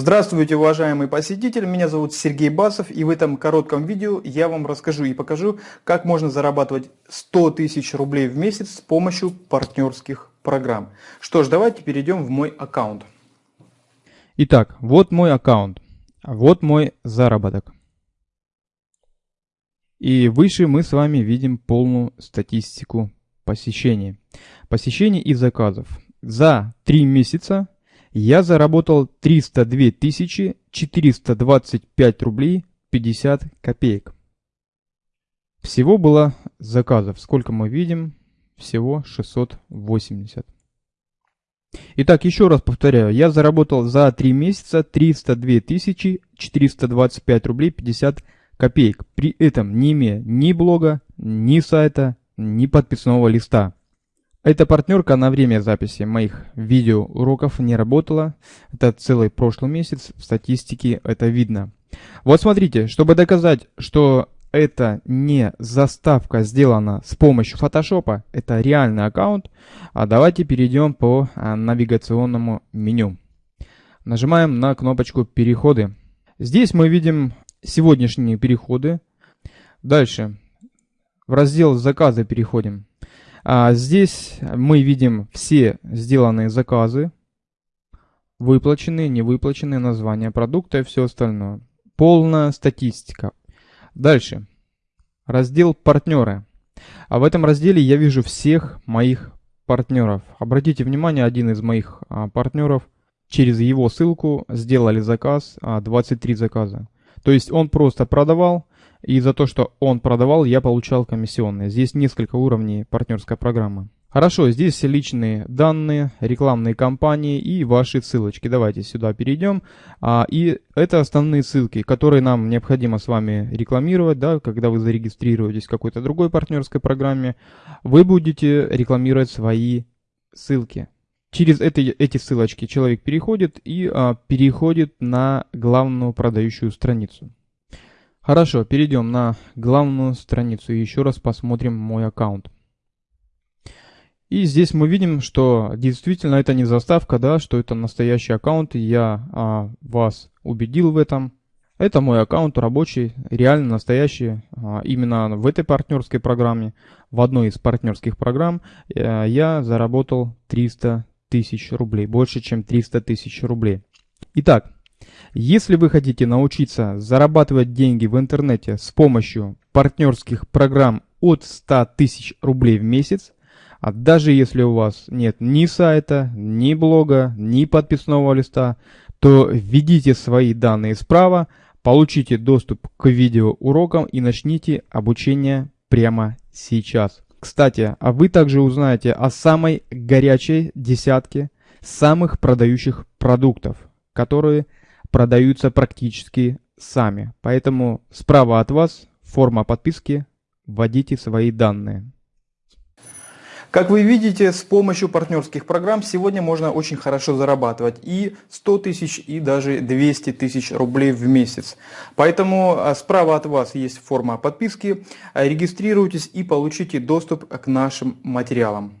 Здравствуйте, уважаемый посетитель, меня зовут Сергей Басов и в этом коротком видео я вам расскажу и покажу, как можно зарабатывать 100 тысяч рублей в месяц с помощью партнерских программ. Что ж, давайте перейдем в мой аккаунт. Итак, вот мой аккаунт, вот мой заработок. И выше мы с вами видим полную статистику посещений. Посещений и заказов. За 3 месяца я заработал 302 425 рублей 50 копеек. Всего было заказов, сколько мы видим, всего 680. Итак, еще раз повторяю, я заработал за 3 месяца 302 425 рублей 50 копеек, при этом не имея ни блога, ни сайта, ни подписного листа. Эта партнерка на время записи моих видеоуроков не работала. Это целый прошлый месяц, в статистике это видно. Вот смотрите, чтобы доказать, что это не заставка сделана с помощью фотошопа, это реальный аккаунт, а давайте перейдем по а, навигационному меню. Нажимаем на кнопочку «Переходы». Здесь мы видим сегодняшние переходы. Дальше в раздел «Заказы» переходим. А здесь мы видим все сделанные заказы, выплаченные, невыплаченные, названия продукта и все остальное. Полная статистика. Дальше. Раздел «Партнеры». А в этом разделе я вижу всех моих партнеров. Обратите внимание, один из моих а, партнеров через его ссылку сделали заказ, а, 23 заказа. То есть он просто продавал, и за то, что он продавал, я получал комиссионные. Здесь несколько уровней партнерской программы. Хорошо, здесь личные данные, рекламные кампании и ваши ссылочки. Давайте сюда перейдем. А, и это основные ссылки, которые нам необходимо с вами рекламировать, да, когда вы зарегистрируетесь в какой-то другой партнерской программе. Вы будете рекламировать свои ссылки. Через это, эти ссылочки человек переходит и а, переходит на главную продающую страницу. Хорошо, перейдем на главную страницу и еще раз посмотрим мой аккаунт. И здесь мы видим, что действительно это не заставка, да, что это настоящий аккаунт, и я а, вас убедил в этом. Это мой аккаунт рабочий, реально настоящий, а, именно в этой партнерской программе, в одной из партнерских программ а, я заработал 300 тысяч рублей, больше чем 300 тысяч рублей. Итак, если вы хотите научиться зарабатывать деньги в интернете с помощью партнерских программ от 100 тысяч рублей в месяц, а даже если у вас нет ни сайта, ни блога, ни подписного листа, то введите свои данные справа, получите доступ к видеоурокам и начните обучение прямо сейчас. Кстати, а вы также узнаете о самой горячей десятке самых продающих продуктов, которые продаются практически сами. Поэтому справа от вас форма подписки, вводите свои данные. Как вы видите, с помощью партнерских программ сегодня можно очень хорошо зарабатывать и 100 тысяч, и даже 200 тысяч рублей в месяц. Поэтому а, справа от вас есть форма подписки, регистрируйтесь и получите доступ к нашим материалам.